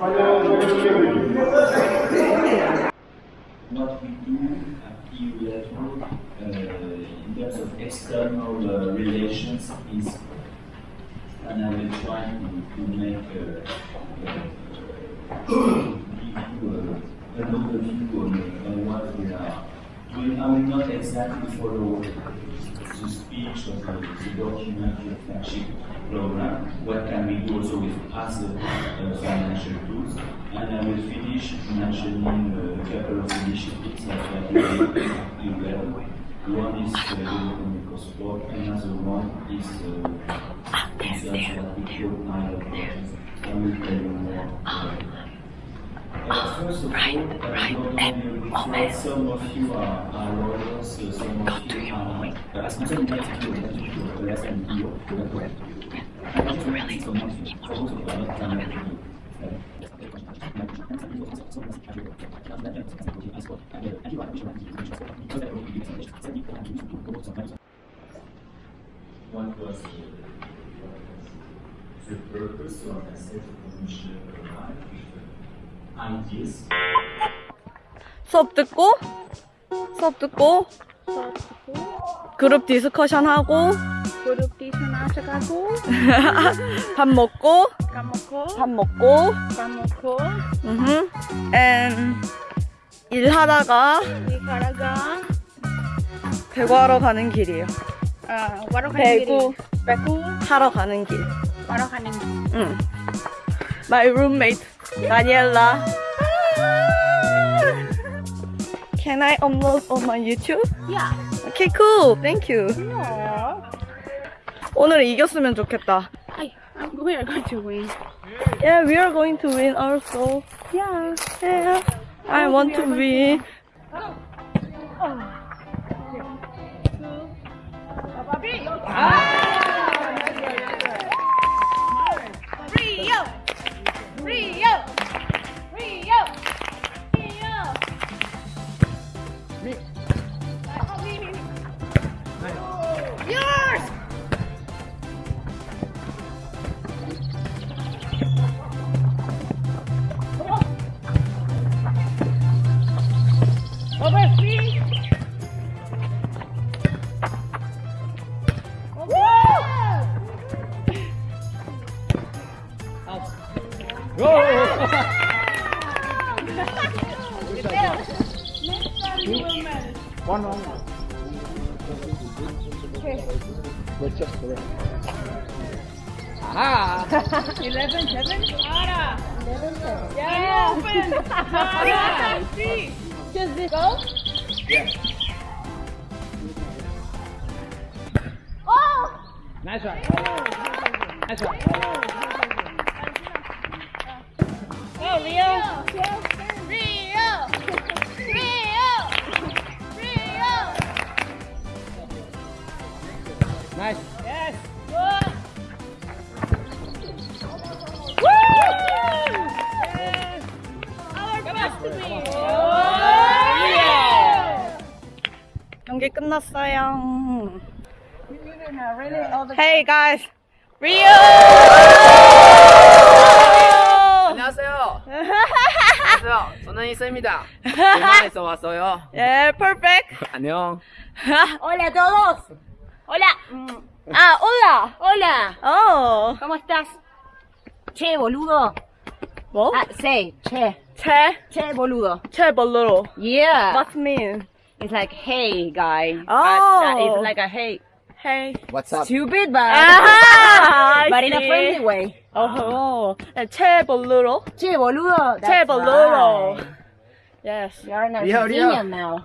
what we do at EU level uh, in terms of external uh, relations is, and I will try to, to make a, uh, give you a, an overview on, on what we are I will not exactly follow the speech of the, the document, the flagship program, what can we do also with other uh, financial tools. And I will finish mentioning uh, a couple of initiatives that we are doing One is uh, European Ecosport, another one is uh, what we call. I will tell you more. Uh, uh, first of Right, all, uh, right, not and only with moment. some of you are, are lawyers, uh, some of to you your are point. uh, responsable d'exécution des institutions de la SNPO, de la web. Really? What was the purpose of the commission ideas? 수업 듣고 수업 듣고 그룹 디스커션 하고 그룹 디스나셔가고 밥 먹고 까먹고 밥 먹고 까먹고 음흠 and 일하다가 이가라가 배구하러 가는 길이에요. 아 가는 배구 길이 배구 하러 가는 길. 와러 가는 길 응. My roommate 다니엘라. Can I upload on my YouTube? 야 Okay, cool. Thank you. no 오늘 이겼으면 좋겠다. I we are going to win Yeah, we are going to win also. yeah Yeah, I want to win. Rio One, one, one. Okay. Let's just correct. Ah! 11, 7? Ara! 11, 7. Yeah! Open! Ara! See! Just this. Go? Yeah. Oh! Nice one. Nice one. Oh, Leo! Yeah. Win. Yeah. 경기 끝났어요. Hey guys, Rio! 안녕하세요. 안녕하세요. 저는 이쌤입니다. 대만에서 왔어요. Yeah, perfect. 안녕. Hola a todos. Hola. Ah, hola. Hola. Oh. ¿Cómo estás? Che, boludo. ¿Vos? Ah, say, che. Che? Che, boludo. Che, boludo. Yeah. What's mean? It's like, hey, guy. Oh. Uh, it's like a hey. Hey. What's up? Stupid, but, ah, but in a friendly way. Oh, and che, boludo. Che, boludo. That's che, boludo. Right. Yes. You're an Argentinian yo, now.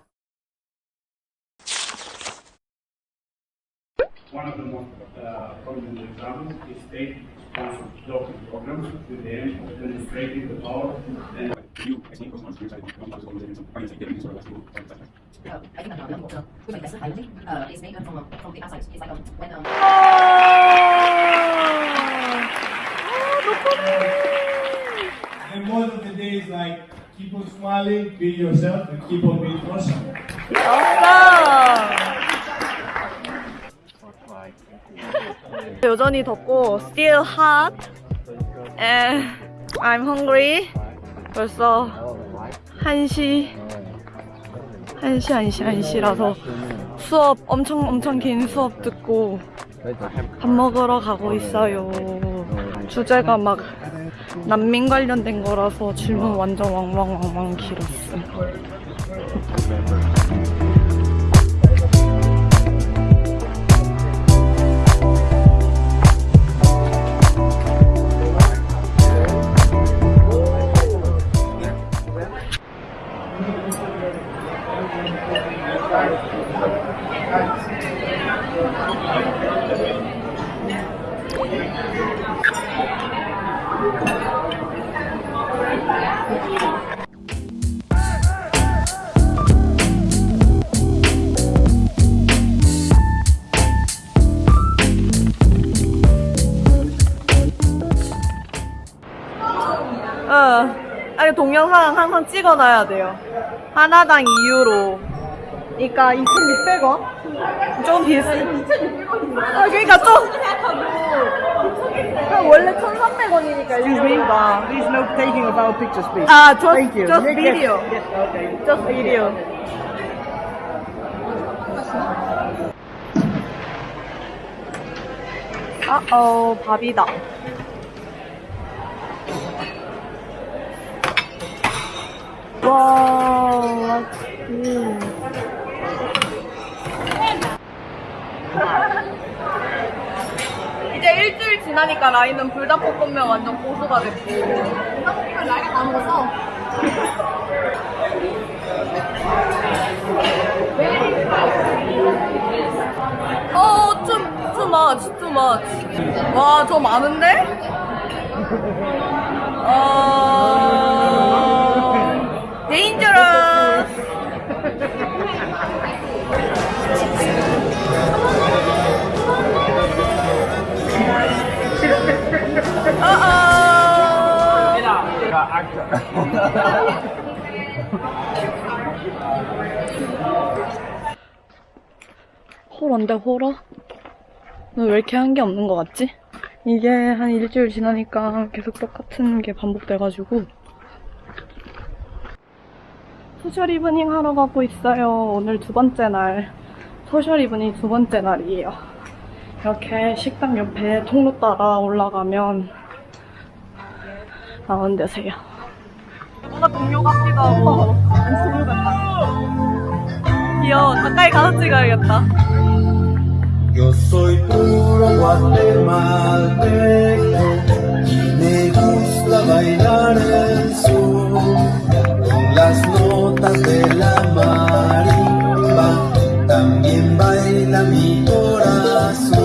One of the most uh, prominent examples is state-sponsored docking programs with the aim of demonstrating the power and Uh, I think I'm not. Uh, with my best, I think uh, it's made from uh, from the outside. It's like um, when um, And most of the day is like keep on smiling, be yourself, and keep on being awesome. 여전히 덥고 still hot. And I'm hungry. 벌써 1시 1시 1시 1시라서 수업 엄청 엄청 긴 수업 듣고 밥 먹으러 가고 있어요. 주제가 막 난민 관련된 거라서 질문 완전 왕왕왕왕 길었어 어. 동영상 항상 찍어놔야 돼요. 하나당 2유로. 그러니까 2,600원? 좀 비싸. 아 그러니까 좀. 그럼 원래 1,300원이니까 일주일가. Please no taking of our pictures, please. 아, just, Thank you. just video. Yes, okay. Just video. 아어 밥이다. 와, 음. 이제 일주일 지나니까 라인은 불닭볶음면 완전 고수가 됐고 불닭볶음면 라인이 다 먹었어 어, 좀, too much, too much. 와, 저 많은데? 어, 어어. 호러인데 호러? 너 왜 이렇게 한 게 없는 것 같지? 이게 한 일주일 지나니까 계속 똑같은 게 반복돼가지고 social evening 하러 가고 있어요. 오늘 두 번째 날. social evening 두 번째 날이에요. 이렇게 식당 옆에 통로 따라 올라가면 가운데세요. 뭔가 동료 같기도 하고 동료 같다. 귀여워. 가까이 가서 찍어야겠다. también baila mi corazón.